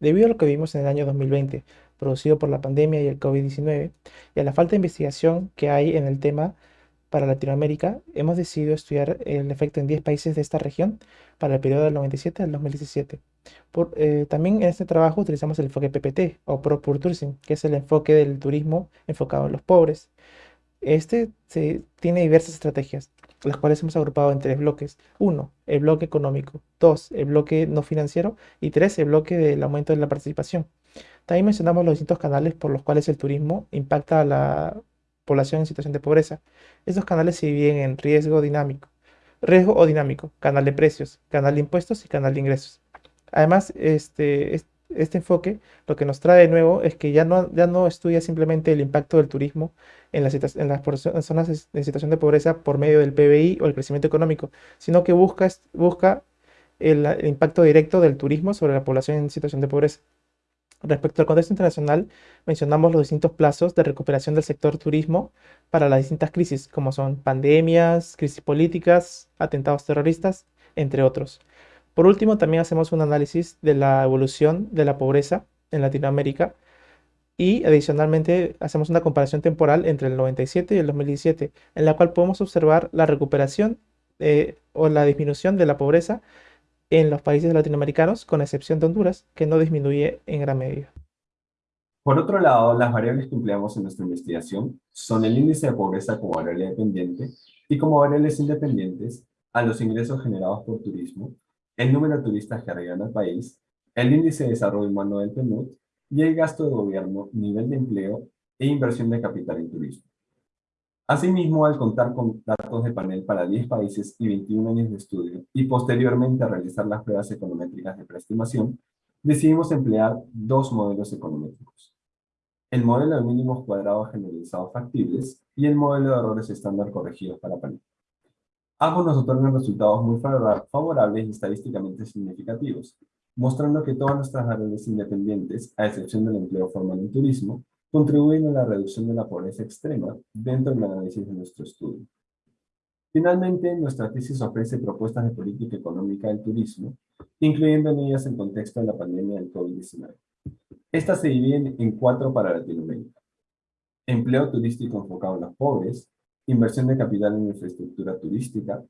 Debido a lo que vimos en el año 2020, producido por la pandemia y el COVID-19, y a la falta de investigación que hay en el tema para Latinoamérica, hemos decidido estudiar el efecto en 10 países de esta región para el periodo del 97 al 2017. Por, eh, también en este trabajo utilizamos el enfoque PPT o Pro Poor Tourism, que es el enfoque del turismo enfocado en los pobres. Este tiene diversas estrategias, las cuales hemos agrupado en tres bloques. Uno, el bloque económico. Dos, el bloque no financiero. Y tres, el bloque del aumento de la participación. También mencionamos los distintos canales por los cuales el turismo impacta a la población en situación de pobreza. Estos canales se dividen en riesgo dinámico, riesgo o dinámico, canal de precios, canal de impuestos y canal de ingresos. Además, este, este enfoque lo que nos trae de nuevo es que ya no, ya no estudia simplemente el impacto del turismo en las, en las zonas en situación de pobreza por medio del PBI o el crecimiento económico, sino que busca, busca el impacto directo del turismo sobre la población en situación de pobreza. Respecto al contexto internacional, mencionamos los distintos plazos de recuperación del sector turismo para las distintas crisis, como son pandemias, crisis políticas, atentados terroristas, entre otros. Por último, también hacemos un análisis de la evolución de la pobreza en Latinoamérica y adicionalmente hacemos una comparación temporal entre el 97 y el 2017, en la cual podemos observar la recuperación eh, o la disminución de la pobreza en los países latinoamericanos, con excepción de Honduras, que no disminuye en gran medida. Por otro lado, las variables que empleamos en nuestra investigación son el índice de pobreza como variable dependiente y como variables independientes a los ingresos generados por turismo, el número de turistas que arriban al país, el índice de desarrollo humano del PNUD y el gasto de gobierno, nivel de empleo e inversión de capital en turismo. Asimismo, al contar con datos de panel para 10 países y 21 años de estudio, y posteriormente realizar las pruebas econométricas de preestimación, decidimos emplear dos modelos econométricos. El modelo de mínimos cuadrados generalizados factibles y el modelo de errores estándar corregidos para panel. Ambos nos otorgan resultados muy favorables y estadísticamente significativos, mostrando que todas nuestras variables independientes, a excepción del empleo formal en turismo, contribuyen a la reducción de la pobreza extrema dentro del análisis de nuestro estudio. Finalmente, nuestra tesis ofrece propuestas de política económica del turismo, incluyendo en ellas el contexto de la pandemia del COVID-19. Estas se dividen en cuatro para Latinoamérica. Empleo turístico enfocado en los pobres, inversión de capital en infraestructura turística,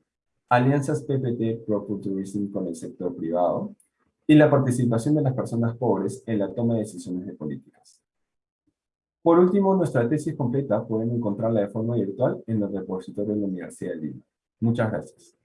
alianzas PPT Pro Tourism con el sector privado, y la participación de las personas pobres en la toma de decisiones de políticas. Por último, nuestra tesis completa pueden encontrarla de forma virtual en el repositorio de la Universidad de Lima. Muchas gracias.